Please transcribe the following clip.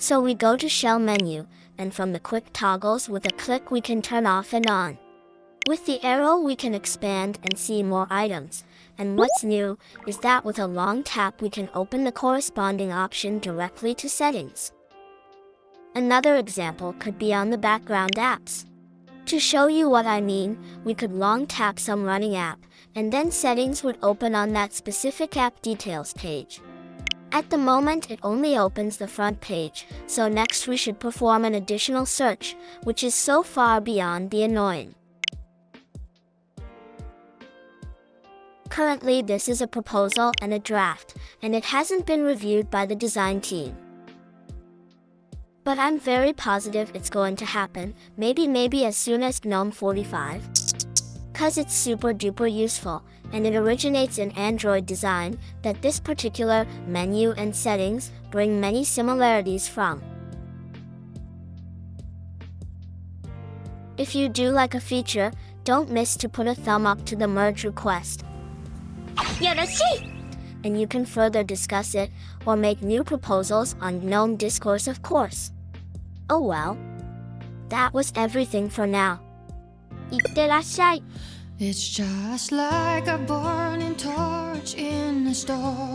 So we go to Shell menu, and from the quick toggles with a click we can turn off and on. With the arrow we can expand and see more items, and what's new is that with a long tap we can open the corresponding option directly to settings. Another example could be on the background apps. To show you what I mean, we could long tap some running app, and then settings would open on that specific app details page. At the moment it only opens the front page, so next we should perform an additional search, which is so far beyond the annoying. Currently this is a proposal and a draft, and it hasn't been reviewed by the design team. But I'm very positive it's going to happen, maybe maybe as soon as GNOME 45. Cause it's super duper useful, and it originates in Android design that this particular menu and settings bring many similarities from. If you do like a feature, don't miss to put a thumb up to the merge request. Yoroshi! And you can further discuss it or make new proposals on GNOME Discourse of course. Oh well. That was everything for now. いってらっしゃい It's just like a burning torch in a storm.